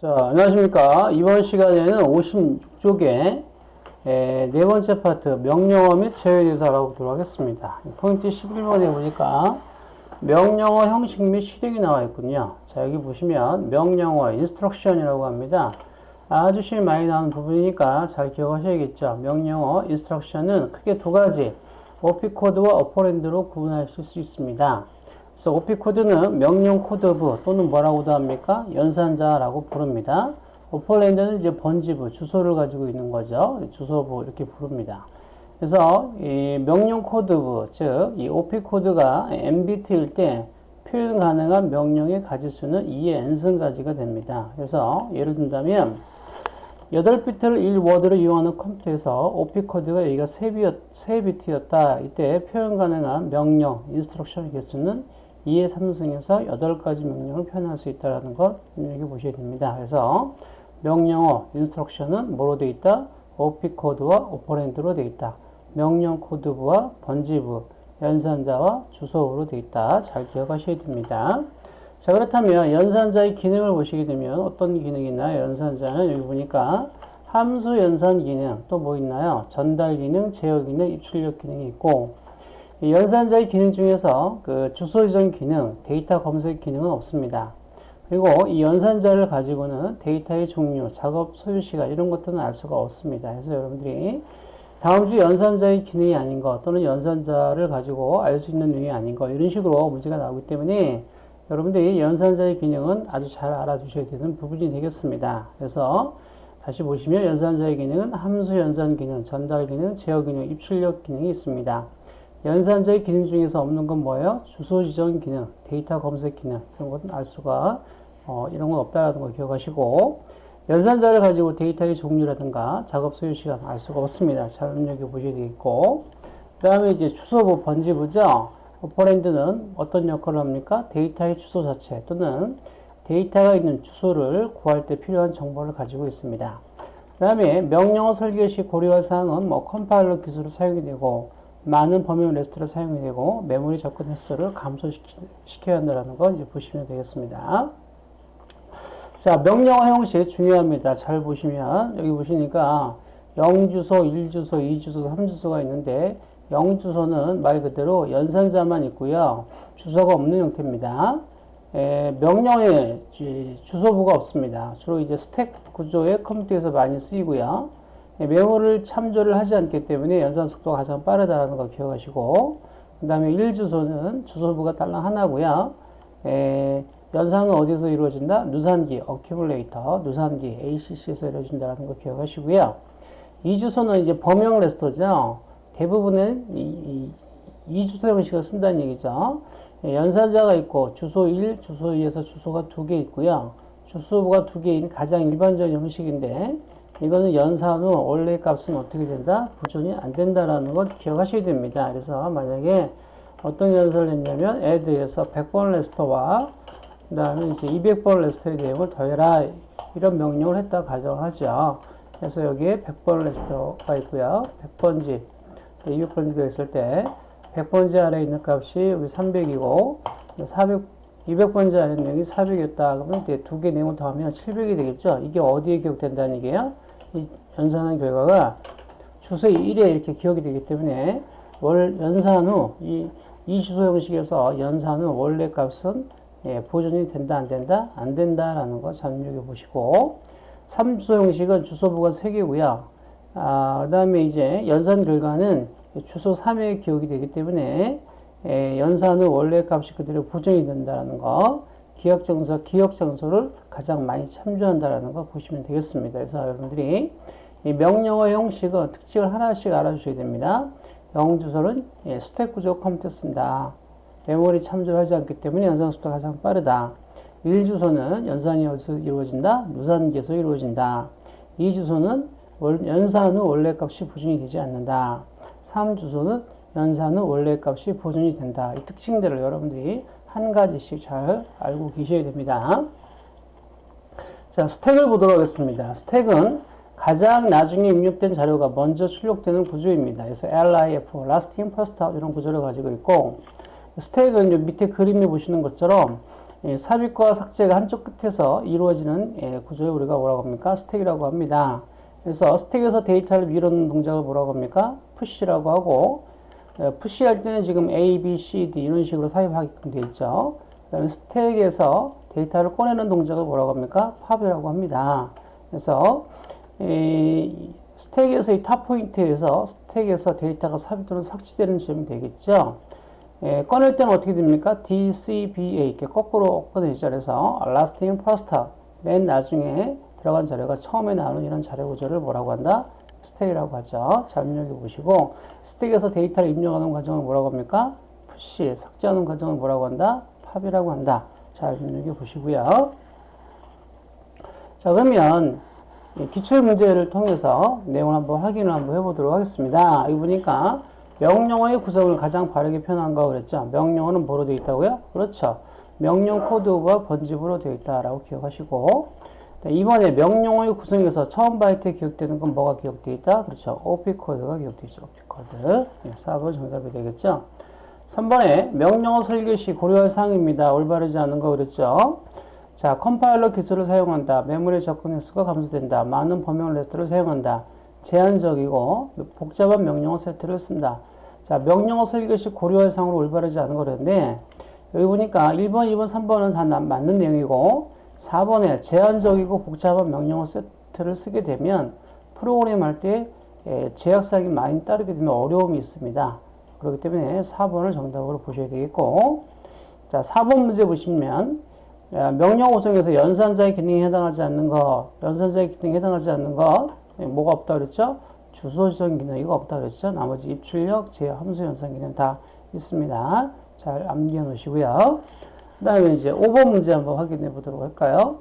자, 안녕하십니까. 이번 시간에는 56쪽에 네 번째 파트 명령어 및 제어에 대해서 알아보도록 하겠습니다. 포인트 11번에 보니까 명령어 형식 및 실행이 나와 있군요. 자, 여기 보시면 명령어 instruction이라고 합니다. 아주 실 많이 나오는 부분이니까 잘 기억하셔야겠죠. 명령어 instruction은 크게 두 가지 OP코드와 operand로 구분하실 수 있습니다. 그래서 OP 코드는 명령 코드부 또는 뭐라고도 합니까? 연산자라고 부릅니다. operand는 이제 번지부, 주소를 가지고 있는 거죠. 주소부 이렇게 부릅니다. 그래서 이 명령 코드부, 즉 이 OP 코드가 n비트일 때 표현 가능한 명령의 가지수는 2의 n승가지가 됩니다. 그래서 예를 든다면 8비트를 1워드로 이용하는 컴퓨터에서 OP 코드가 여기가 3비트였다. 이때 표현 가능한 명령, instruction 개수는 2의 3승에서 8가지 명령을 표현할 수 있다는 것 눈여겨 보셔야 됩니다. 그래서 명령어, 인스트럭션은 뭐로 되어 있다? OP 코드와 오퍼랜드로 되어 있다. 명령 코드부와 번지부, 연산자와 주소로 되어 있다. 잘 기억하셔야 됩니다. 자 그렇다면 연산자의 기능을 보시게 되면 어떤 기능이 있나요? 연산자는 여기 보니까 함수 연산 기능 또 뭐 있나요? 전달 기능, 제어 기능, 입출력 기능이 있고 연산자의 기능 중에서 그 주소 지정 기능, 데이터 검색 기능은 없습니다. 그리고 이 연산자를 가지고는 데이터의 종류, 작업 소요 시간 이런 것들은 알 수가 없습니다. 그래서 여러분들이 다음 주 연산자의 기능이 아닌 것 또는 연산자를 가지고 알 수 있는 내용이 아닌 것 이런 식으로 문제가 나오기 때문에 여러분들이 연산자의 기능은 아주 잘 알아두셔야 되는 부분이 되겠습니다. 그래서 다시 보시면 연산자의 기능은 함수 연산 기능, 전달 기능, 제어 기능, 입출력 기능이 있습니다. 연산자의 기능 중에서 없는 건 뭐예요? 주소 지정 기능, 데이터 검색 기능 이런 것은 알 수가 어, 이런 건 없다라는 걸 기억하시고 연산자를 가지고 데이터의 종류라든가 작업 소요 시간 알 수가 없습니다. 잘 눈여겨 보셔야 되겠고 그 다음에 이제 주소부 번지부죠. 오퍼랜드는 어떤 역할을 합니까? 데이터의 주소 자체 또는 데이터가 있는 주소를 구할 때 필요한 정보를 가지고 있습니다. 그 다음에 명령어 설계 시 고려할 사항은 뭐 컴파일러 기술을 사용이 되고 많은 범용 레지스터를 사용이 되고 메모리 접근 횟수를 감소시켜야 한다는 거 이제 보시면 되겠습니다. 자, 명령어 형식 중요합니다. 잘 보시면 여기 보시니까 0주소, 1주소, 2주소, 3주소가 있는데 0주소는 말 그대로 연산자만 있고요. 주소가 없는 형태입니다. 에, 명령에 주소부가 없습니다. 주로 이제 스택 구조의 컴퓨터에서 많이 쓰이고요. 예, 메모를 참조를 하지 않기 때문에 연산 속도가 가장 빠르다는 걸 기억하시고 그 다음에 1주소는 주소부가 딸랑 하나고요. 에, 예, 연산은 어디서 이루어진다? 누산기, 어큐뮬레이터, 누산기, ACC에서 이루어진다는 걸 기억하시고요. 2주소는 이제 범용 레스터죠. 대부분은 이, 이, 2주소 형식을 쓴다는 얘기죠. 예, 연산자가 있고 주소 1, 주소 2에서 주소가 두 개 있고요. 주소부가 두 개인 가장 일반적인 형식인데 이거는 연산 후 원래 값은 어떻게 된다? 보존이 안 된다라는 걸 기억하셔야 됩니다. 그래서 만약에 어떤 연산을 했냐면 add에서 100번 레스터와 그 다음에 이제 200번 레스터의 내용을 더해라 이런 명령을 했다 가정하죠. 그래서 여기에 100번 레스터가 있고요. 100번지 200번지가 있을 때 100번지 아래에 있는 값이 여기 300이고 400 200번지 아래 내용이 400이었다. 그러면 두개 내용을 더하면 700이 되겠죠. 이게 어디에 기억된다는 얘기예요? 이 연산한 결과가 주소 1에 이렇게 기억이 되기 때문에 월 연산 후 이 이 주소 형식에서 연산 후 원래 값은 예, 보존이 된다 안 된다 안 된다라는 거 참조해 보시고 3주소 형식은 주소부가 3개고요. 아, 그 다음에 이제 연산 결과는 주소 3에 기억이 되기 때문에 예, 연산 후 원래 값이 그대로 보존이 된다는 거 기억 장소, 기억 장소를 가장 많이 참조한다라는 거 보시면 되겠습니다. 그래서 여러분들이 이 명령어 형식은 특징을 하나씩 알아주셔야 됩니다. 영주소는 예, 스택 구조 컴퓨터 씁니다. 메모리 참조를 하지 않기 때문에 연산 속도가 가장 빠르다. 1주소는 연산이 이루어진다? 무산기에서 이루어진다. 2주소는 연산 후 원래 값이 보존이 되지 않는다. 3주소는 연산 후 원래 값이 보존이 된다. 이 특징들을 여러분들이 한 가지씩 잘 알고 계셔야 됩니다. 자, 스택을 보도록 하겠습니다. 스택은 가장 나중에 입력된 자료가 먼저 출력되는 구조입니다. 그래서 LIF, Last In, First Out 이런 구조를 가지고 있고 스택은 밑에 그림에 보시는 것처럼 예, 삽입과 삭제가 한쪽 끝에서 이루어지는 예, 구조를 우리가 뭐라고 합니까? 스택이라고 합니다. 그래서 스택에서 데이터를 밀어넣는 동작을 뭐라고 합니까? push라고 하고 예, push할 때는 지금 A, B, C, D 이런 식으로 삽입하게끔 되어 있죠. 그 다음에 스택에서 데이터를 꺼내는 동작을 뭐라고 합니까? pop이라고 합니다. 그래서 이 스택에서 이 top 포인트에서 스택에서 데이터가 삽입 또는 삭제되는 지점이 되겠죠. 예, 꺼낼 때는 어떻게 됩니까? D, C, B, A 이렇게 거꾸로 꺼내죠. 그래서 last in first 맨 나중에 들어간 자료가 처음에 나오는 이런 자료 구조를 뭐라고 한다? 스택이라고 하죠. 자, 눈여겨 보시고 스택에서 데이터를 입력하는 과정을 뭐라고 합니까? push, 삭제하는 과정을 뭐라고 한다? pop이라고 한다. 자, 눈여겨 보시고요. 자, 그러면 기출 문제를 통해서 내용을 한번 확인을 한번 해보도록 하겠습니다. 여기 보니까 명령어의 구성을 가장 바르게 표현한 거 그랬죠. 명령어는 뭐로 되어 있다고요? 그렇죠. 명령 코드와 번지부로 되어 있다라고 기억하시고 이번에 명령어의 구성에서 처음 바이트에 기억되는 건 뭐가 기억되어 있다? 그렇죠. OP 코드가 기억되어 있죠. OP 코드. 네, 4번 정답이 되겠죠. 3번에 명령어 설계 시 고려할 사항입니다. 올바르지 않은 거 그랬죠. 자, 컴파일러 기술을 사용한다. 메모리 접근 횟수가 감소된다. 많은 범용 레지스터를 사용한다. 제한적이고 복잡한 명령어 세트를 쓴다. 자, 명령어 설계 시 고려할 사항으로 올바르지 않은 거랬는데 여기 보니까 1번, 2번, 3번은 다 맞는 내용이고 4번에 제한적이고 복잡한 명령어 세트를 쓰게 되면 프로그램 할 때 제약사항이 많이 따르게 되면 어려움이 있습니다. 그렇기 때문에 4번을 정답으로 보셔야 되겠고 자 4번 문제 보시면 명령 구성에서 연산자의 기능에 해당하지 않는 것 연산자의 기능에 해당하지 않는 것 뭐가 없다 그랬죠? 주소 지정 기능이 없다 그랬죠? 나머지 입출력, 제어, 함수 연산 기능 다 있습니다. 잘 암기해 놓으시고요. 그 다음에 이제 5번 문제 한번 확인해 보도록 할까요?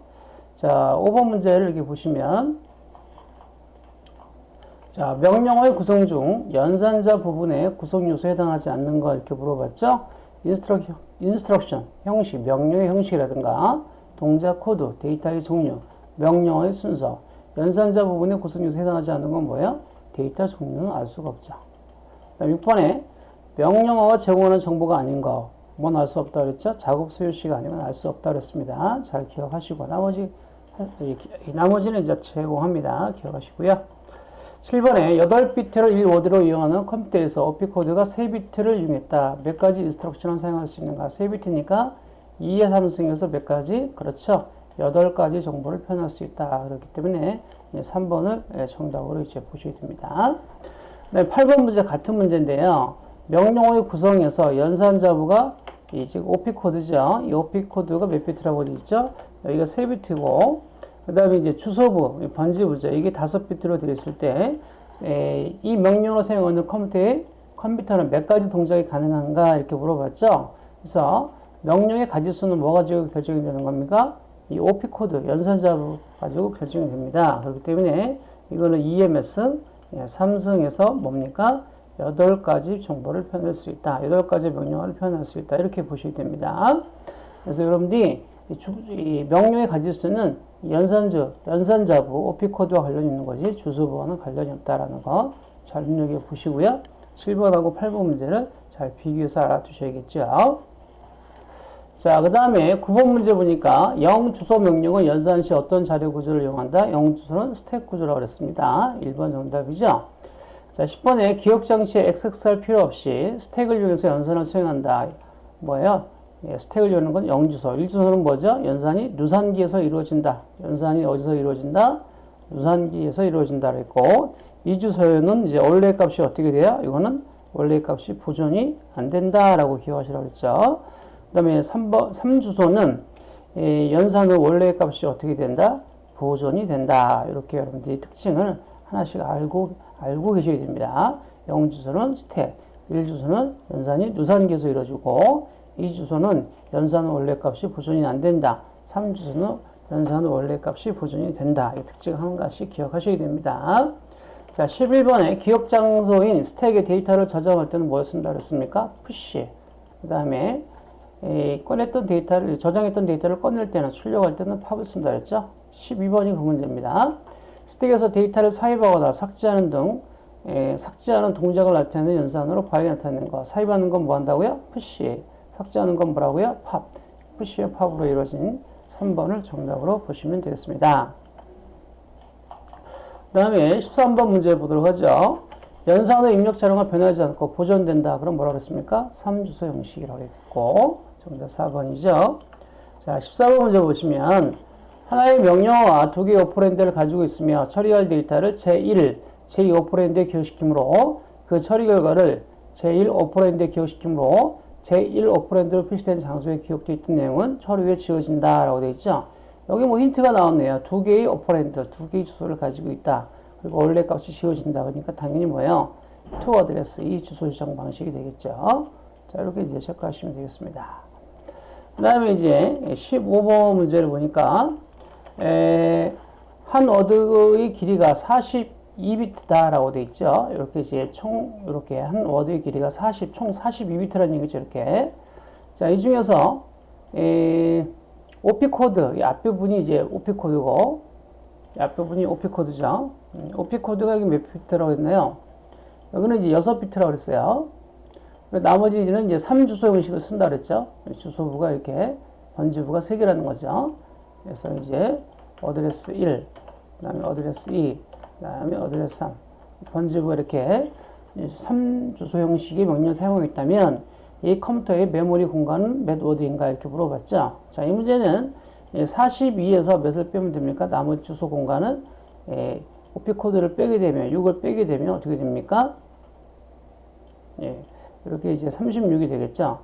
자, 5번 문제를 이렇게 보시면 자, 명령어의 구성 중 연산자 부분에 구성 요소에 해당하지 않는 거 이렇게 물어봤죠? instruction, instruction 형식, 명령의 형식이라든가 동작 코드, 데이터의 종류, 명령어의 순서, 연산자 부분에 구성 요소에 해당하지 않는 건 뭐예요? 데이터 종류는 알 수가 없죠. 6번에 명령어가 제공하는 정보가 아닌 거, 뭘 알 수 없다 그랬죠? 작업 소요 시간은 알 수 없다 그랬습니다. 잘 기억하시고, 나머지, 나머지는 이제 제공합니다. 기억하시고요. 7번에 8비트를 1워드로 이용하는 컴퓨터에서 OP 코드가 3비트를 이용했다. 몇 가지 instruction을 사용할 수 있는가? 3비트니까 2의 3승에서 몇 가지? 그렇죠. 8가지 정보를 표현할 수 있다. 그렇기 때문에 3번을 예, 정답으로 이제 보셔야 됩니다. 네, 8번 문제 같은 문제인데요. 명령어의 구성에서 연산자부가 이 지금 OP 코드죠. 이 OP 코드가 몇 비트라고 되어 있죠? 여기가 3비트고 그 다음에 이제 주소부, 번지부죠. 이게 5비트로 되어 있을 때 이 명령어를 사용하는 컴퓨터에 컴퓨터는 몇 가지 동작이 가능한가 이렇게 물어봤죠. 그래서 명령의 가지수는 뭐 가지고 결정이 되는 겁니까? 이 OP 코드 연산자 가지고 결정이 됩니다. 그렇기 때문에 이거는 EMS 예, 삼성에서 뭡니까? 8가지 정보를 표현할 수 있다. 8가지 명령어를 표현할 수 있다. 이렇게 보시면 됩니다. 그래서 여러분들이 이, 명령의 가지수는 연산주, 연산자부, OP 코드와 관련이 있는 거지 주소부와는 관련이 없다라는 거 잘 눈여겨 보시고요. 7번하고 8번 문제를 잘 비교해서 알아두셔야겠죠. 자, 그 다음에 9번 문제 보니까 영 주소 명령은 연산 시 어떤 자료 구조를 이용한다? 영 주소는 스택 구조라고 그랬습니다. 1번 정답이죠. 자, 10번에 기억 장치에 XXR 필요 없이 스택을 이용해서 연산을 수행한다. 뭐예요? 예, 스택을 여는 건 영주소. 1주소는 뭐죠? 연산이 누산기에서 이루어진다. 연산이 어디서 이루어진다? 누산기에서 이루어진다. 그랬고, 2주소에는 이제 원래 값이 어떻게 돼요? 이거는 원래 값이 보존이 안 된다라고 기억하시라고 했죠. 그 다음에 3번, 3주소는 예, 연산의 원래 값이 어떻게 된다? 보존이 된다. 이렇게 여러분들이 특징을 하나씩 알고, 알고 계셔야 됩니다. 0주소는 스택, 1주소는 연산이 누산기에서 이루어지고, 2주소는 연산의 원래 값이 보존이 안 된다. 3주소는 연산의 원래 값이 보존이 된다. 이 특징 한 가지 기억하셔야 됩니다. 자, 11번에 기억 장소인 스택의 데이터를 저장할 때는 뭘 쓴다 그랬습니까? push. 그 다음에 꺼냈던 데이터를, 저장했던 데이터를 꺼낼 때는, 출력할 때는 pop을 쓴다 그랬죠? 12번이 그 문제입니다. 스택에서 데이터를 삽입하거나 삭제하는 등, 에, 삭제하는 동작을 나타내는 연산으로 바이 나타내는 거. 삽입하는 건 뭐 한다고요? push. 삭제하는 건 뭐라고요? 팝. 푸시의 팝으로 이루어진 3번을 정답으로 보시면 되겠습니다. 그 다음에 13번 문제 보도록 하죠. 연산의 입력 자료가 변하지 않고 보존된다. 그럼 뭐라고 했습니까? 3주소 형식이라고 했고 정답 4번이죠. 자, 14번 문제 보시면 하나의 명령어와 두 개의 오퍼랜드를 가지고 있으며 처리할 데이터를 제1, 제2 오퍼랜드에 기억시키므로 그 처리 결과를 제1 오퍼랜드에 기억시키므로 제1 오퍼랜드로 표시된 장소에 기억되어 있던 내용은 처리 후에 지워진다 라고 되어 있죠. 여기 뭐 힌트가 나왔네요. 두 개의 오퍼랜드, 두 개의 주소를 가지고 있다. 그리고 원래 값이 지워진다. 그러니까 당연히 뭐예요? to address, 이 주소 지정 방식이 되겠죠. 자, 이렇게 이제 체크하시면 되겠습니다. 그 다음에 이제 15번 문제를 보니까, 에, 한 워드의 길이가 42비트다라고 돼 있죠. 이렇게 이제 총, 이렇게 한 워드의 길이가 40, 총 42비트라는 얘기죠. 이렇게. 자, 이 중에서, 에, OP 코드, 이 앞부분이 이제 OP 코드고, 이 앞부분이 OP 코드죠. 음, OP 코드가 여기 몇 비트라고 했나요? 여기는 이제 6비트라고 그랬어요. 나머지는 이제 3주소 형식을 쓴다 그랬죠. 주소부가 이렇게, 번지부가 3개라는 거죠. 그래서 이제, 어드레스 1, 그 다음에 어드레스 2, 그 다음에 어드레스 3. 번지부가 이렇게 3주소 형식의 명령을 사용하고 있다면, 이 컴퓨터의 메모리 공간은 몇 워드인가 이렇게 물어봤죠. 자, 이 문제는 42에서 몇을 빼면 됩니까? 나머지 주소 공간은 예, OP 코드를 빼게 되면 6을 빼게 되면 어떻게 됩니까? 예, 이렇게 이제 36이 되겠죠.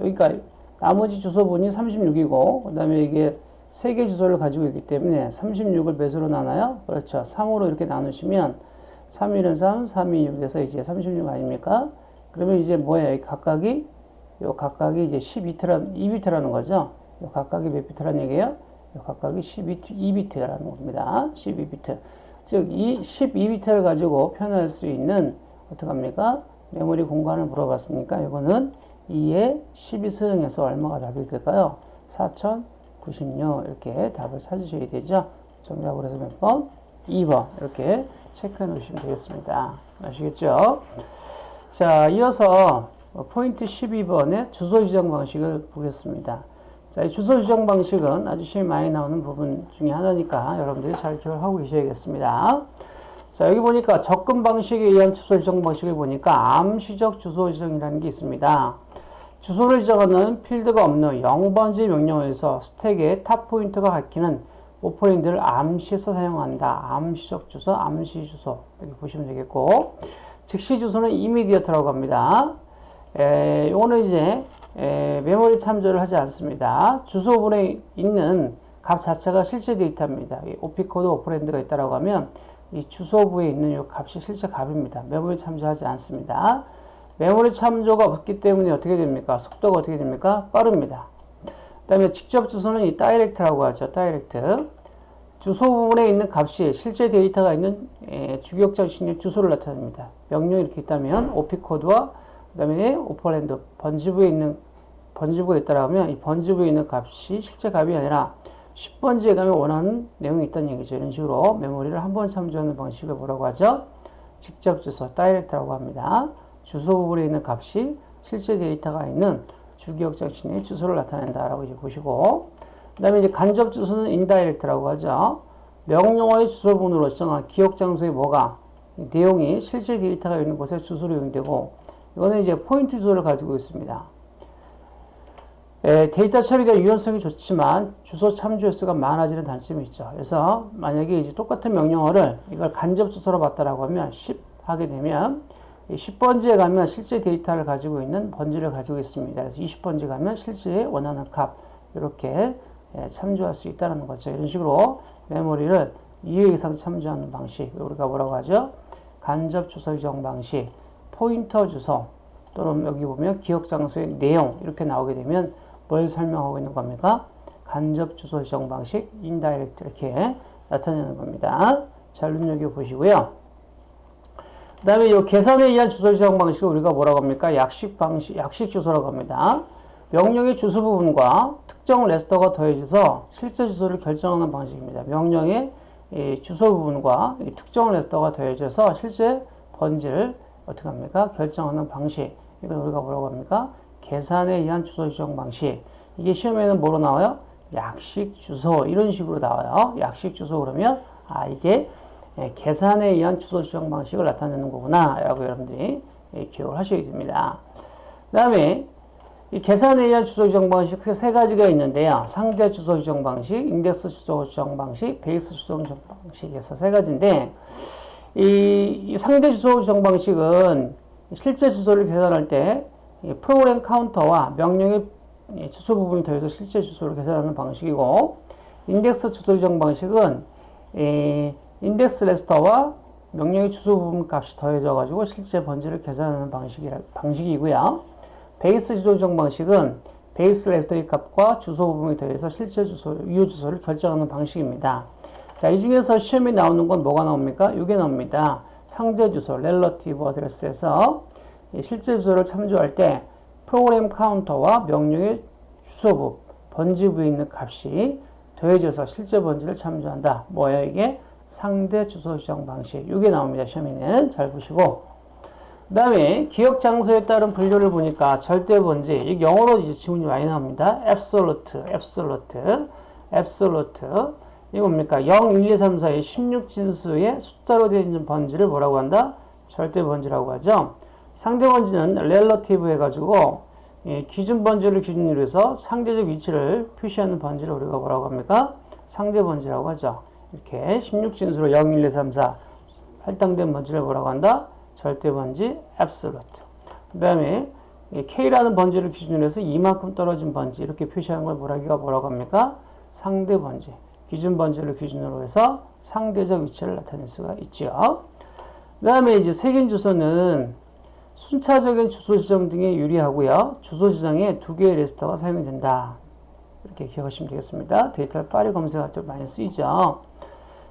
여기가 나머지 주소 부분이 36이고 그 다음에 이게 세 개 주소를 가지고 있기 때문에 36을 몇으로 나눠요? 그렇죠. 3으로 이렇게 나누시면 3, 1은 3, 3이 6에서 이제 36 아닙니까? 그러면 이제 뭐예요? 각각이 요 각각이 이제 12비트라는 2비트라는 거죠. 요 각각이 몇 비트라는 얘기예요? 요 각각이 12비트, 2비트라는 겁니다. 12비트. 즉, 이 12비트를 가지고 표현할 수 있는, 어떡합니까? 메모리 공간을 물어봤으니까, 이거는 2에 12승에서 얼마가 답이 될까요? 4096. 이렇게 답을 찾으셔야 되죠. 정답으로 해서 몇 번? 2번. 이렇게 체크해 놓으시면 되겠습니다. 아시겠죠? 자, 이어서 포인트 12번의 주소 지정 방식을 보겠습니다. 자, 이 주소 지정 방식은 아주 시험이 많이 나오는 부분 중에 하나니까 여러분들이 잘 기억을 하고 계셔야겠습니다. 자, 여기 보니까 접근 방식에 의한 주소 지정 방식을 보니까 암시적 주소 지정이라는 게 있습니다. 주소를 지정하는 필드가 없는 0번지 명령어에서 스택의 top pointer가 가리키는 operand를 암시해서 사용한다. 암시적 주소, 암시 주소 이렇게 보시면 되겠고 즉시 주소는 immediate라고 합니다. 에, 요거는 이제 에, 메모리 참조를 하지 않습니다. 주소부에 있는 값 자체가 실제 데이터입니다. OP code operand가 있다라고 하면 이 주소부에 있는 이 값이 실제 값입니다. 메모리 참조하지 않습니다. 메모리 참조가 없기 때문에 어떻게 됩니까? 속도가 어떻게 됩니까? 빠릅니다. 그 다음에 직접 주소는 이 direct라고 하죠. direct. 주소 부분에 있는 값이 실제 데이터가 있는 에, 주기억 장치의 주소를 나타냅니다. 명령이 이렇게 있다면 OP code와 그 다음에 operand 번지부에 있는 번지부가 있다라면 이 번지부에 있는 값이 실제 값이 아니라 10번지에 가면 원하는 내용이 있다는 얘기죠. 이런 식으로 메모리를 한 번 참조하는 방식을 뭐라고 하죠? 직접 주소, direct라고 합니다. 주소 부분에 있는 값이 실제 데이터가 있는 주기억 장치의 주소를 나타낸다라고 이제 보시고, 그 다음에 이제 간접 주소는 indirect라고 하죠. 명령어의 주소번호로 정한 기억 장소에 뭐가 내용이 실제 데이터가 있는 곳에 주소로 이용되고, 이거는 이제 포인터 주소를 가지고 있습니다. 에, 데이터 처리가 유연성이 좋지만 주소 참조 횟수가 많아지는 단점이 있죠. 그래서 만약에 이제 똑같은 명령어를 이걸 간접 주소로 봤다라고 하면 10 하게 되면 10번지에 가면 실제 데이터를 가지고 있는 번지를 가지고 있습니다. 그래서 20번지 가면 실제 원하는 값 이렇게 참조할 수 있다는 거죠. 이런 식으로 메모리를 2회 이상 참조하는 방식 우리가 뭐라고 하죠? 간접 주소 지정 방식, 포인터 주소 또는 여기 보면 기억 장소의 내용 이렇게 나오게 되면 뭘 설명하고 있는 겁니까? 간접 주소 지정 방식, indirect 이렇게 나타내는 겁니다. 잘 눈여겨보시고요. 그 다음에 이 계산에 의한 주소 지정 방식을 우리가 뭐라고 합니까? 약식 방식, 약식 주소라고 합니다. 명령의 주소 부분과 특정 레지스터가 더해져서 실제 주소를 결정하는 방식입니다. 명령의 주소 부분과 특정 레스터가 더해져서 실제 번지를 어떻게 합니까? 결정하는 방식. 이걸 우리가 뭐라고 합니까? 계산에 의한 주소 지정 방식. 이게 시험에는 뭐로 나와요? 약식 주소 이런 식으로 나와요. 약식 주소 그러면 아 이게 예, 계산에 의한 주소 지정 방식을 나타내는 거구나 라고 여러분들이 예, 기억을 하셔야 됩니다. 그 다음에 이 계산에 의한 주소 지정 방식 크게 세 가지가 있는데요. 상대 주소 지정 방식, 인덱스 주소 지정 방식, 베이스 주소 지정 방식에서 세 가지인데 이, 이 상대 주소 지정 방식은 실제 주소를 계산할 때 프로그램 카운터와 명령의 주소 부분이 더해서 실제 주소를 계산하는 방식이고 인덱스 주소 지정 방식은 인덱스 레지스터와 명령의 주소 부분 값이 더해져 가지고 실제 번지를 계산하는 방식이, 방식이고요. 베이스 주소 지정 방식은 베이스 레지스터의 값과 주소 부분이 더해서 실제 주소, 유효 주소를 결정하는 방식입니다. 자, 이 중에서 시험에 나오는 건 뭐가 나옵니까? 이게 나옵니다. 상대 주소, relative address에서 실제 주소를 참조할 때 프로그램 카운터와 명령의 주소부, 번지부에 있는 값이 더해져서 실제 번지를 참조한다. 뭐예요 이게? 상대 주소 지정 방식. 이게 나옵니다. 시험에는 잘 보시고. 그 다음에 기억 장소에 따른 분류를 보니까 절대 번지. 이 영어로 이제 지문이 많이 나옵니다. absolute, absolute, absolute. 이거 뭡니까? 0, 1, 2, 3, 4의 16진수의 숫자로 되어 있는 번지를 뭐라고 한다? 절대 번지라고 하죠. 상대 번지는 relative 해가지고 예, 기준 번지를 기준으로 해서 상대적 위치를 표시하는 번지를 우리가 뭐라고 합니까? 상대 번지라고 하죠. 이렇게 16진수로 0, 1, 2, 3, 4 할당된 번지를 뭐라고 한다? 절대 번지, absolute. 그 다음에 K라는 번지를 기준으로 해서 이만큼 떨어진 번지 이렇게 표시하는 걸 뭐라기가 뭐라고 합니까? 상대 번지. 기준 번지를 기준으로 해서 상대적 위치를 나타낼 수가 있죠. 그 다음에 이제 색인 주소는 순차적인 주소 지정 등에 유리하고요. 주소 지정에 두 개의 레지스터가 사용이 된다. 이렇게 기억하시면 되겠습니다. 데이터를 빠르게 검색할 때 많이 쓰이죠.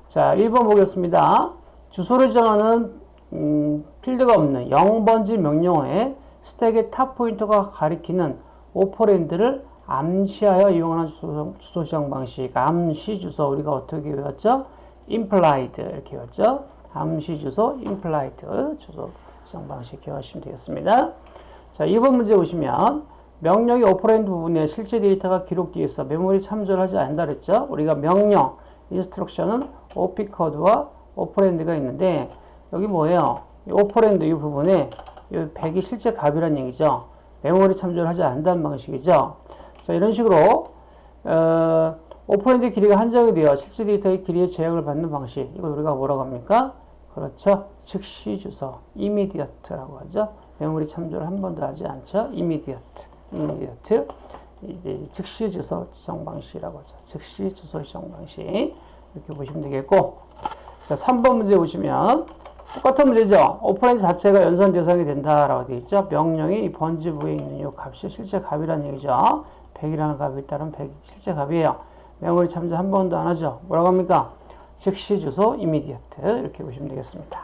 자, 1번 보겠습니다. 주소를 지정하는 음, 필드가 없는 0번지 명령어에 스택의 top pointer가 가리키는 operand를 암시하여 이용하는 주소, 주소 지정 방식. 암시 주소 우리가 어떻게 외웠죠? implied 이렇게 외웠죠? 암시 주소, implied 주소 지정 방식 기억하시면 되겠습니다. 자, 2번 문제 보시면 명령의 operand 부분에 실제 데이터가 기록되어 있어 메모리 참조를 하지 않는다 그랬죠? 우리가 명령, 인스트럭션은 OP 코드와 오퍼랜드가 있는데 여기 뭐예요? 이 operand 이 부분에 이 100이 실제 값이란 얘기죠. 메모리 참조를 하지 않는다는 방식이죠. 자, 이런 식으로 어, 오퍼랜드 길이가 한정이 되어 실제 데이터의 길이의 제약을 받는 방식. 이걸 우리가 뭐라고 합니까? 그렇죠. 즉시 주소, immediate라고 하죠. 메모리 참조를 한 번도 하지 않죠. immediate. 이제 즉시 주소 지정 방식이라고 하죠. 즉시 주소 지정 방식. 이렇게 보시면 되겠고. 자, 3번 문제 보시면 똑같은 문제죠. 오퍼랜드 자체가 연산 대상이 된다라고 되어 있죠. 명령이 이 번지 부에 있는 이 값이 실제 값이라는 얘기죠. 100이라는 값이 따른 100 실제 값이에요. 메모리 참조 한 번도 안 하죠. 뭐라고 합니까? 즉시 주소 immediate 이렇게 보시면 되겠습니다.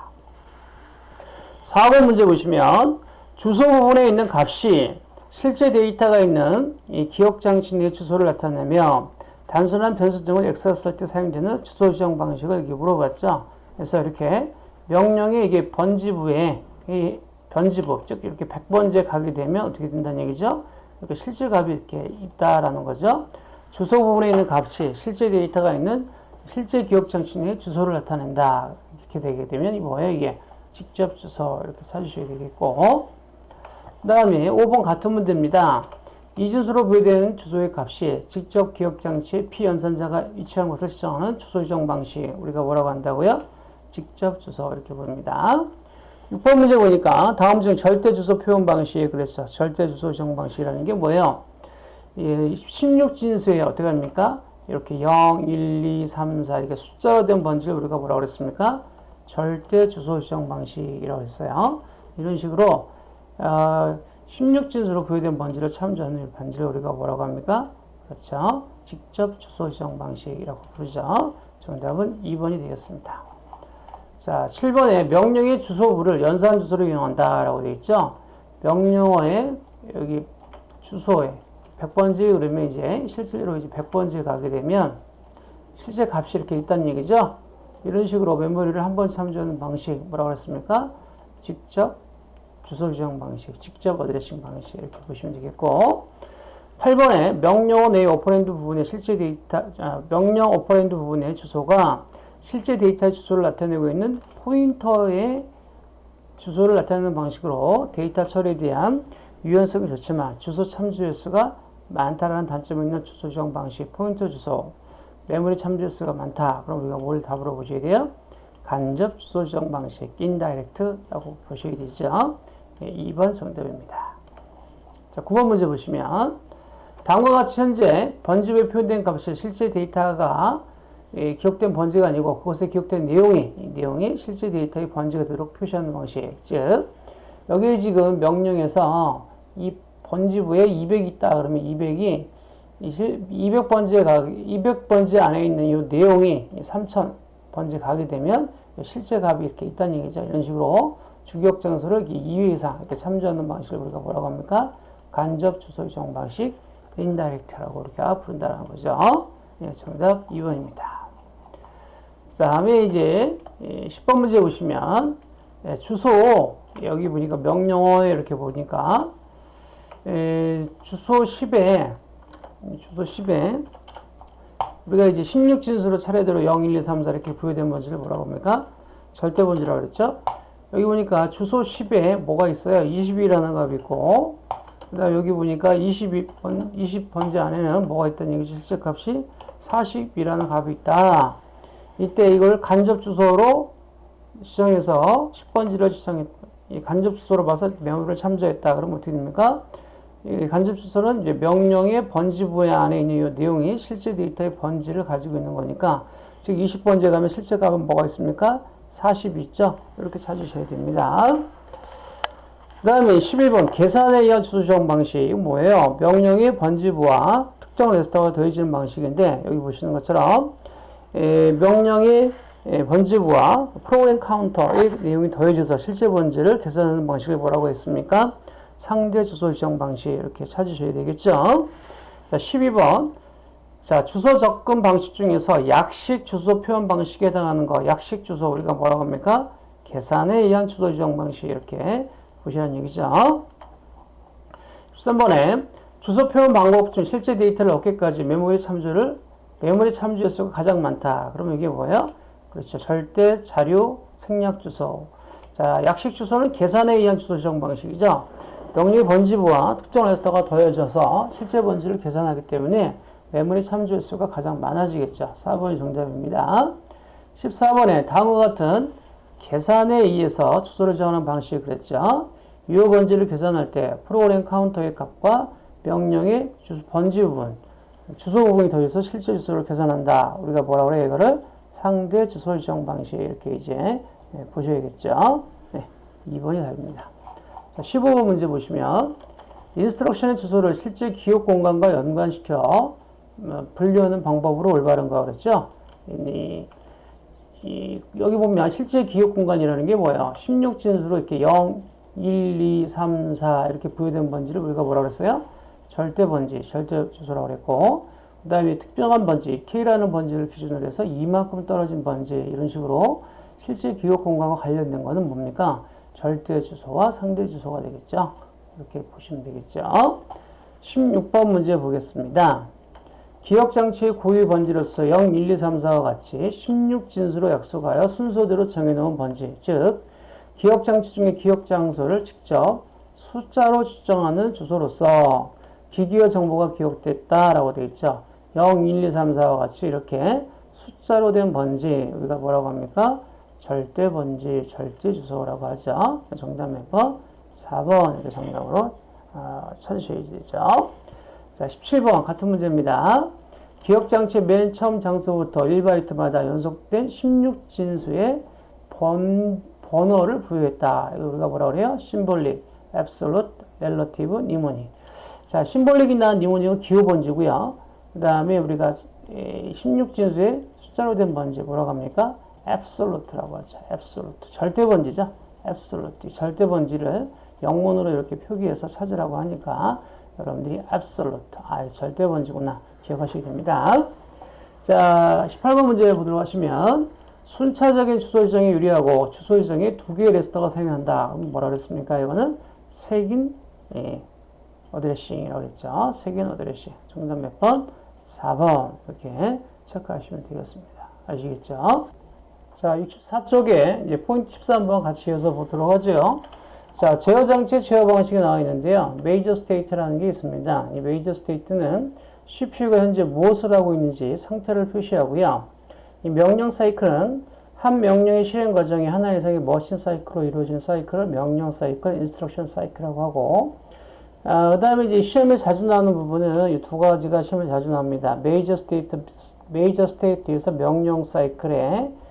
4번 문제 보시면 주소 부분에 있는 값이 실제 데이터가 있는 이 기억 장치 내 주소를 나타내며 단순한 변수 등을 엑스했을 때 사용되는 주소 지정 방식을 이렇게 물어봤죠. 그래서 이렇게 명령이 이게 번지부에 이 변지부 즉 이렇게 100번지에 가게 되면 어떻게 된다는 얘기죠? 이렇게 실제 값이 이렇게 있다라는 거죠. 주소 부분에 있는 값이 실제 데이터가 있는 실제 기억 장치 내 주소를 나타낸다. 이렇게 되게 되면 이 뭐예요? 이게 직접 주소 이렇게 찾으셔야 되겠고 그 다음에 5번 같은 문제입니다. 이진수로 부여되는 주소의 값이 직접 기억 장치의 피연산자가 위치한 것을 지정하는 주소 지정 방식 우리가 뭐라고 한다고요? 직접 주소 이렇게 봅니다. 6번 문제 보니까 다음 중 절대 주소 표현 방식에 그랬어. 절대 주소 지정 방식이라는 게 뭐예요? 예, 16진수에 어떻게 합니까? 이렇게 0, 1, 2, 3, 4 이렇게 숫자로 된 번지를 우리가 뭐라고 그랬습니까? 절대 주소 지정 방식이라고 했어요. 이런 식으로 어, 16진수로 부여된 번지를 참조하는 번지를 우리가 뭐라고 합니까? 그렇죠. 직접 주소 지정 방식이라고 부르죠. 정답은 2번이 되겠습니다. 자, 7번에 명령의 주소부를 연산 주소로 이용한다라고 되어 있죠. 명령어에 여기 주소에 100번지 그러면 이제 실제로 이제 100번지에 가게 되면 실제 값이 이렇게 있다는 얘기죠. 이런 식으로 메모리를 한 번 참조하는 방식 뭐라고 했습니까? 직접 주소 지정 방식, 직접 addressing 방식 이렇게 보시면 되겠고 8번에 명령어 내의 operand 부분의 실제 데이터, 아, 명령 operand 부분의 주소가 실제 데이터의 주소를 나타내고 있는 포인터의 주소를 나타내는 방식으로 데이터 처리에 대한 유연성이 좋지만 주소 참조 횟수가 많다라는 단점이 있는 주소 지정 방식, 포인터 주소, 메모리 참조 횟수가 많다. 그럼 우리가 뭘 답으로 보셔야 돼요? 간접 주소 지정 방식, indirect라고 보셔야 되죠. 예, 2번 정답입니다. 자, 9번 문제 보시면 다음과 같이 현재 번지부에 표현된 값이 실제 데이터가 예, 기억된 번지가 아니고 그것에 기억된 내용이 내용이 실제 데이터의 번지가 되도록 표시하는 방식. 즉 여기 지금 명령에서 이 번지부에 200이 있다 그러면 200이 200번지에 가 200번지 안에 있는 이 내용이 3000 번지 가게 되면 실제 값이 이렇게 있다는 얘기죠. 이런 식으로 주격 장소를 2회 이상 이렇게 참조하는 방식을 우리가 뭐라고 합니까? 간접 주소 지정 방식, 인다이렉트라고 이렇게 부른다는 거죠. 예, 정답 2번입니다. 다음에 이제 10번 문제 보시면 예, 주소 여기 보니까 명령어에 이렇게 보니까 에, 주소 10에 주소 10에 우리가 이제 16진수로 차례대로 0, 1, 2, 3, 4 이렇게 부여된 번지를 뭐라고 합니까? 절대 번지라고 그랬죠? 여기 보니까 주소 10에 뭐가 있어요? 22라는 값이 있고 그 다음 여기 보니까 22번, 20번지 안에는 뭐가 있다는 얘기죠? 실제 값이 40이라는 값이 있다. 이때 이걸 간접 주소로 지정해서 10번지를 지정했, 간접 주소로 봐서 메모를 참조했다. 그러면 어떻게 됩니까? 간접 주소는 이제 명령의 번지 부여 안에 있는 이 내용이 실제 데이터의 번지를 가지고 있는 거니까 즉 20번지에 가면 실제 값은 뭐가 있습니까? 40 있죠? 이렇게 찾으셔야 됩니다. 그 다음에 11번 계산에 의한 주소 지정 방식 뭐예요? 명령의 번지부와 특정 레스터가 더해지는 방식인데 여기 보시는 것처럼 에, 명령의 에, 번지부와 프로그램 카운터의 내용이 더해져서 실제 번지를 계산하는 방식을 뭐라고 했습니까? 상대 주소 지정 방식 이렇게 찾으셔야 되겠죠. 자, 12번. 자, 주소 접근 방식 중에서 약식 주소 표현 방식에 해당하는 거, 약식 주소 우리가 뭐라고 합니까? 계산에 의한 주소 지정 방식 이렇게 보시라는 얘기죠. 13번에 주소 표현 방법 중 실제 데이터를 얻기까지 메모리 참조를 메모리 참조 횟수가 가장 많다. 그러면 이게 뭐예요? 그렇죠. 절대 자료 생략 주소. 자, 약식 주소는 계산에 의한 주소 지정 방식이죠. 명령의 번지부와 특정 레지스터가 더해져서 실제 번지를 계산하기 때문에 메모리 참조 횟수가 가장 많아지겠죠. 4번이 정답입니다. 14번에 다음과 같은 계산에 의해서 주소를 정하는 방식을 그랬죠. 유효 번지를 계산할 때 프로그램 카운터의 값과 명령의 주소, 번지 부분, 주소 부분이 더해서 실제 주소를 계산한다. 우리가 뭐라 그래 이거를 상대 주소 지정 방식 이렇게 이제 네, 보셔야겠죠. 네, 2번이 답입니다. 자, 15번 문제 보시면 instruction의 주소를 실제 기억 공간과 연관시켜 어, 분류하는 방법으로 올바른가 그랬죠. 이, 이, 여기 보면 실제 기억 공간이라는 게 뭐예요? 16진수로 이렇게 0, 1, 2, 3, 4 이렇게 부여된 번지를 우리가 뭐라 그랬어요? 절대 번지, 절대 주소라고 그랬고 그 다음에 특정한 번지, K라는 번지를 기준으로 해서 이만큼 떨어진 번지 이런 식으로 실제 기억 공간과 관련된 거는 뭡니까? 절대 주소와 상대 주소가 되겠죠. 이렇게 보시면 되겠죠. 16번 문제 보겠습니다. 기억장치의 고유 번지로서 0, 1, 2, 3, 4와 같이 16진수로 약속하여 순서대로 정해놓은 번지, 즉 기억장치 중에 기억장소를 직접 숫자로 추정하는 주소로서 기기의 정보가 기억됐다라고 되어 있죠. 0, 1, 2, 3, 4와 같이 이렇게 숫자로 된 번지 우리가 뭐라고 합니까? 절대 번지, 절대 주소라고 하죠. 정답 몇 번? 4번 이렇게 정답으로 어, 찾으셔야 되죠. 자, 17번 같은 문제입니다. 기억장치의 맨 처음 장소부터 1바이트마다 연속된 16진수의 번, 번호를 부여했다. 이거 우리가 뭐라 그래요? symbolic, absolute, relative, mnemonic. 자, symbolic이나 mnemonic은 기호 번지고요. 그 다음에 우리가 16진수의 숫자로 된 번지 뭐라고 합니까? Absolute라고 하죠. absolute. 절대 번지죠. absolute. 절대 번지를 영문으로 이렇게 표기해서 찾으라고 하니까 여러분들이 absolute. 아, 절대 번지구나. 기억하시게 됩니다. 자, 18번 문제 보도록 하시면 순차적인 주소 지정에 유리하고 주소 지정에 두 개의 레지스터가 사용한다. 뭐라 그랬습니까? 이거는 색인 예, addressing이라고 그랬죠. 세균 어드레싱. 정답 몇 번? 4번. 이렇게 체크하시면 되겠습니다. 아시겠죠? 자, 64쪽에 이제 포인트 13번 같이 이어서 보도록 하죠. 자, 제어 장치의 제어 방식이 나와 있는데요. major state라는 게 있습니다. 이 major state는 CPU가 현재 무엇을 하고 있는지 상태를 표시하고요. 이 명령 사이클은 한 명령의 실행 과정이 하나 이상의 machine cycle로 이루어진 사이클을 명령 사이클, instruction cycle이라고 하고 아, 그 다음에 이제 시험에 자주 나오는 부분은 이 두 가지가 시험에 자주 나옵니다. major state, major state에서 명령 사이클의 예,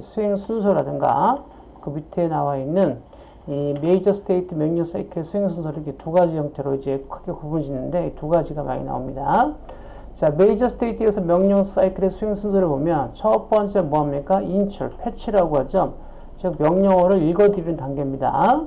수행 순서라든가 그 밑에 나와 있는 이 major state 명령 사이클의 수행 순서를 이렇게 두 가지 형태로 이제 크게 구분 짓는데 이 두 가지가 많이 나옵니다. 자, 메이저 스테이트에서 명령 사이클의 수행 순서를 보면 첫 번째 뭐합니까? 인출, 패치라고 하죠. 즉 명령어를 읽어드리는 단계입니다.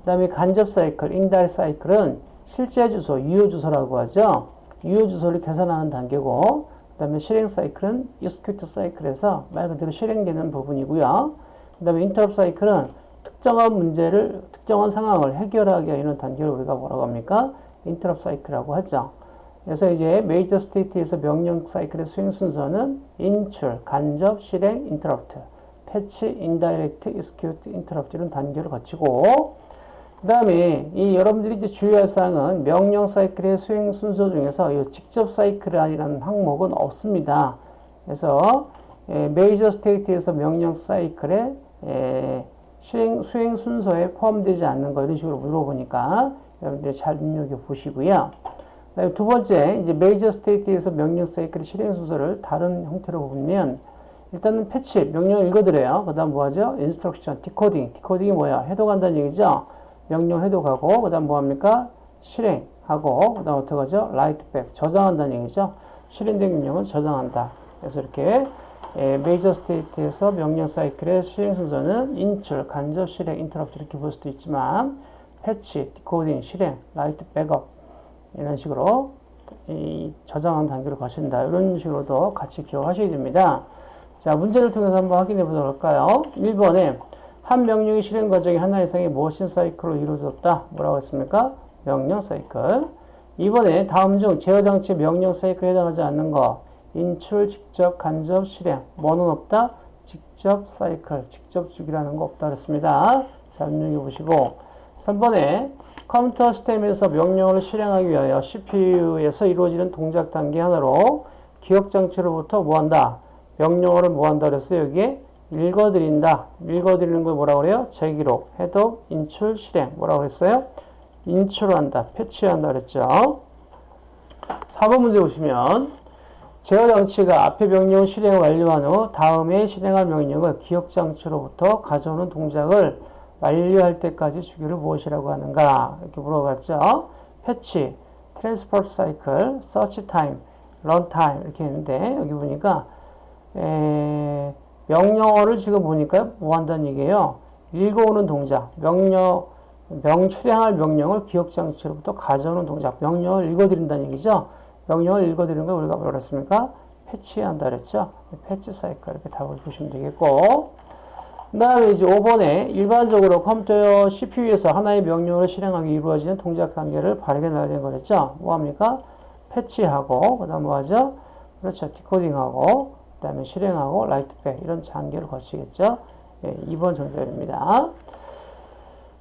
그 다음에 간접 사이클, 인달 사이클은 실제 주소, 유효 주소라고 하죠. 유효 주소를 계산하는 단계고 그 다음에 실행 사이클은 execute 사이클에서 말 그대로 실행되는 부분이고요. 그 다음에 인터럽 사이클은 특정한 문제를, 특정한 상황을 해결하기 위한 단계를 우리가 뭐라고 합니까? interrupt cycle이라고 하죠. 그래서 이제 major state에서 명령 사이클의 수행 순서는 인출, 간접, 실행, 인터럽트, fetch, indirect, execute, interrupt 이런 단계를 거치고 그 다음에 이 여러분들이 이제 주의할 사항은 명령 사이클의 수행 순서 중에서 이 직접 사이클이라는 항목은 없습니다. 그래서 에, major state에서 명령 사이클의 에, 수행, 수행 순서에 포함되지 않는 거 이런 식으로 물어보니까 여러분들이 잘 눈여겨 보시고요. 두 번째, 이제 major state에서 명령 사이클의 실행 순서를 다른 형태로 보면 일단은 fetch, 명령을 읽어드려요. 그 다음 뭐하죠? instruction, decoding. decoding이 뭐야? 해독한다는 얘기죠? 명령 해독하고, 그 다음 뭐합니까? 실행하고, 그 다음 어떻게 하죠? write back, 저장한다는 얘기죠? 실행된 명령을 저장한다. 그래서 이렇게 major state에서 명령 사이클의 실행 순서는 인출, 간접 실행, 인터럽트 이렇게 볼 수도 있지만 fetch, decoding, 실행, write back 이런 식으로 이 저장한 단계를 거친다. 이런 식으로도 같이 기억하셔야 됩니다. 자, 문제를 통해서 한번 확인해 보도록 할까요? 1번에 한 명령의 실행 과정이 하나 이상의 machine cycle로 이루어졌다. 뭐라고 했습니까? 명령 사이클. 2번에 다음 중 제어 장치 명령 사이클에 해당하지 않는 거. 인출, 직접, 간접, 실행. 뭐는 없다? 직접 사이클, 직접 주기라는 거 없다 그랬습니다. 자, 눈여겨 보시고 3번에 컴퓨터 시스템에서 명령을 실행하기 위하여 CPU에서 이루어지는 동작 단계 하나로 기억 장치로부터 뭐한다? 명령어를 뭐한다 그랬어요? 여기에 읽어드린다. 읽어드리는 걸 뭐라고 그래요? 재기록, 해독, 인출, 실행. 뭐라고 그랬어요? 인출한다, 패치한다 그랬죠. 4번 문제 보시면 제어 장치가 앞에 명령 실행을 완료한 후 다음에 실행할 명령을 기억 장치로부터 가져오는 동작을 완료할 때까지 주기를 무엇이라고 하는가? 이렇게 물어봤죠. fetch, transport cycle, search time, run time 이렇게 했는데 여기 보니까 에, 명령어를 지금 보니까 뭐 한다는 얘기예요. 읽어오는 동작, 명령, 명, 수행할 명령을 기억장치로부터 가져오는 동작, 명령을 읽어드린다는 얘기죠. 명령을 읽어드리는 걸 우리가 뭐라 그랬습니까? fetch한다 그랬죠. fetch cycle 이렇게 답을 보시면 되겠고 그 다음에 이제 5번에 일반적으로 컴퓨터 CPU에서 하나의 명령을 실행하기 이루어지는 동작 단계를 바르게 나열한 거 그랬죠. 뭐합니까? fetch하고, 그 다음 뭐하죠? 그렇죠. decoding하고, 그 다음에 실행하고, write back, 이런 단계를 거치겠죠. 예, 2번 정답입니다.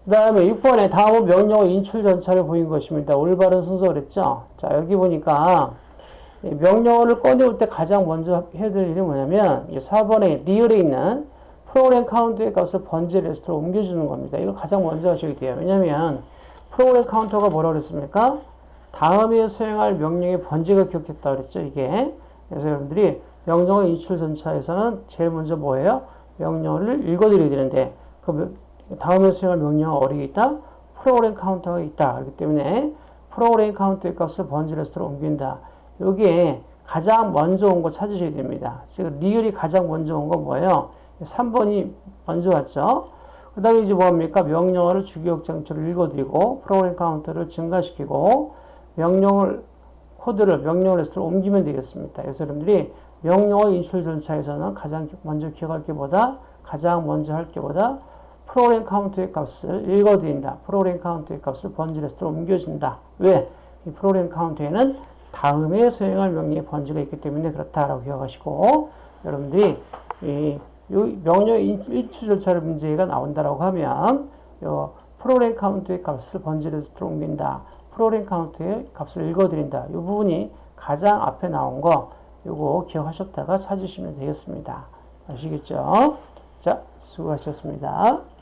그 다음에 6번에 다음은 명령어 인출 절차를 보인 것입니다. 올바른 순서 그랬죠. 자, 여기 보니까 명령어를 꺼내올 때 가장 먼저 해야 될 일이 뭐냐면 4번에 리을에 있는 프로그램 카운터의 값을 번지 레지스터로 옮겨주는 겁니다. 이걸 가장 먼저 하셔야 돼요. 왜냐면 프로그램 카운터가 뭐라고 그랬습니까? 다음에 수행할 명령의 번지가 기억됐다 그랬죠. 이게. 그래서 여러분들이 명령어 인출 절차에서는 제일 먼저 뭐예요? 명령을 읽어드려야 되는데 그 다음에 수행할 명령어 어디 있다? 프로그램 카운터가 있다. 그렇기 때문에 프로그램 카운터의 값을 번지 레지스터로 옮긴다. 여기에 가장 먼저 온 거 찾으셔야 됩니다. 지금 리을이 가장 먼저 온건 뭐예요? 3번이 먼저 왔죠. 그 다음에 이제 뭐합니까? 명령어를 주기억 장치를 읽어드리고 프로그램 카운터를 증가시키고 명령을 코드를 명령어 레지스터로 옮기면 되겠습니다. 그래서 여러분들이 명령어 인출 절차에서는 가장 먼저 기억할 게보다 가장 먼저 할 게보다 프로그램 카운터의 값을 읽어드린다. 프로그램 카운터의 값을 번지 레지스터로 옮겨준다. 왜? 이 프로그램 카운터에는 다음에 수행할 명령의 번지가 있기 때문에 그렇다라고 기억하시고 여러분들이 이 명령 인출 절차를 문제가 나온다라고 하면 요 프로그램 카운터의 값을 번지를 옮긴다. 프로그램 카운터의 값을 읽어드린다. 이 부분이 가장 앞에 나온 거 요거 기억하셨다가 찾으시면 되겠습니다. 아시겠죠? 자, 수고하셨습니다.